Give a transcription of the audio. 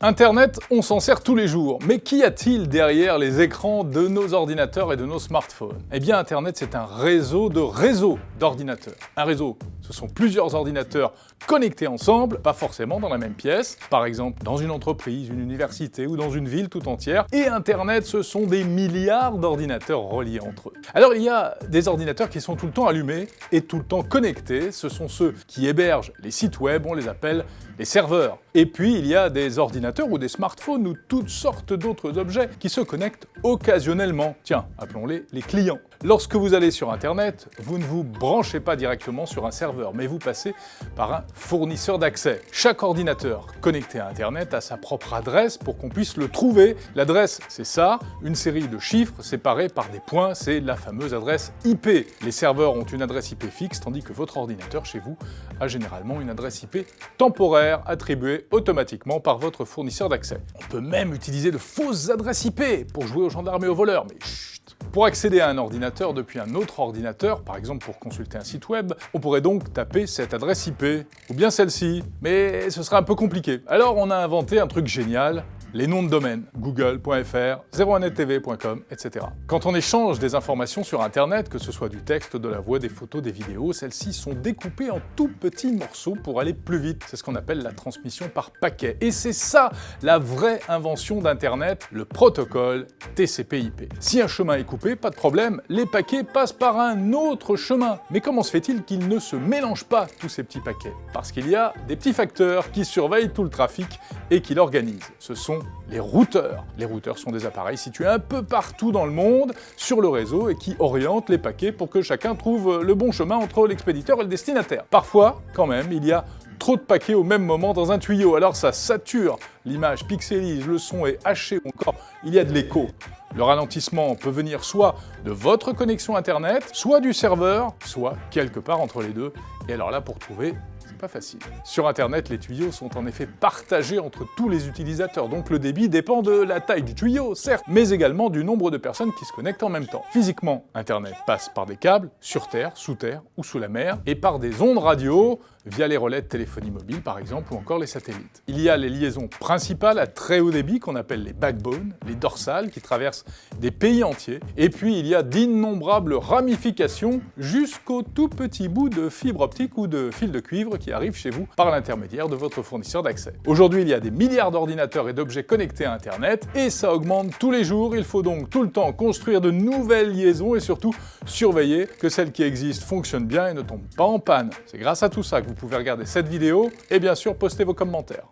Internet, on s'en sert tous les jours, mais qu'y a-t-il derrière les écrans de nos ordinateurs et de nos smartphones? Eh bien Internet, c'est un réseau de réseaux d'ordinateurs. Un réseau, ce sont plusieurs ordinateurs connectés ensemble, pas forcément dans la même pièce, par exemple dans une entreprise, une université ou dans une ville tout entière, et Internet, ce sont des milliards d'ordinateurs reliés entre eux. Alors il y a des ordinateurs qui sont tout le temps allumés et tout le temps connectés, ce sont ceux qui hébergent les sites web, on les appelle les serveurs. Et puis il y a des ordinateurs ou des smartphones ou toutes sortes d'autres objets qui se connectent occasionnellement. Tiens, appelons-les les clients. Lorsque vous allez sur Internet, vous ne vous branchez pas directement sur un serveur, mais vous passez par un fournisseur d'accès. Chaque ordinateur connecté à Internet a sa propre adresse pour qu'on puisse le trouver. L'adresse, c'est ça, une série de chiffres séparés par des points, c'est la fameuse adresse IP. Les serveurs ont une adresse IP fixe, tandis que votre ordinateur chez vous a généralement une adresse IP temporaire attribuée automatiquement par votre fournisseur d'accès. On peut même utiliser de fausses adresses IP pour jouer aux gendarmes et aux voleurs, mais chut Pour accéder à un ordinateur depuis un autre ordinateur, par exemple pour consulter un site web, on pourrait donc taper cette adresse IP, ou bien celle-ci, mais ce serait un peu compliqué. Alors on a inventé un truc génial, les noms de domaine, google.fr, 01nettv.com, etc. Quand on échange des informations sur Internet, que ce soit du texte, de la voix, des photos, des vidéos, celles-ci sont découpées en tout petits morceaux pour aller plus vite. C'est ce qu'on appelle la transmission par paquet. Et c'est ça la vraie invention d'Internet, le protocole TCP/IP. Si un chemin est coupé, pas de problème, les paquets passent par un autre chemin. Mais comment se fait-il qu'ils ne se mélangent pas, tous ces petits paquets? Parce qu'il y a des petits facteurs qui surveillent tout le trafic et qui l'organisent. Ce sont les routeurs. Les routeurs sont des appareils situés un peu partout dans le monde, sur le réseau, et qui orientent les paquets pour que chacun trouve le bon chemin entre l'expéditeur et le destinataire. Parfois, quand même, il y a trop de paquets au même moment dans un tuyau, alors ça sature, l'image pixelise, le son est haché, encore il y a de l'écho. Le ralentissement peut venir soit de votre connexion internet, soit du serveur, soit quelque part entre les deux. Et alors là, pour trouver, pas facile. Sur Internet, les tuyaux sont en effet partagés entre tous les utilisateurs, donc le débit dépend de la taille du tuyau, certes, mais également du nombre de personnes qui se connectent en même temps. Physiquement, Internet passe par des câbles, sur Terre, sous Terre ou sous la mer, et par des ondes radio, via les relais de téléphonie mobile par exemple, ou encore les satellites. Il y a les liaisons principales à très haut débit qu'on appelle les backbones, les dorsales, qui traversent des pays entiers, et puis il y a d'innombrables ramifications jusqu'au tout petit bout de fibre optique ou de fil de cuivre qui arrive chez vous par l'intermédiaire de votre fournisseur d'accès. Aujourd'hui, il y a des milliards d'ordinateurs et d'objets connectés à Internet, et ça augmente tous les jours, il faut donc tout le temps construire de nouvelles liaisons et surtout surveiller que celles qui existent fonctionnent bien et ne tombent pas en panne. C'est grâce à tout ça que vous pouvez regarder cette vidéo et bien sûr poster vos commentaires.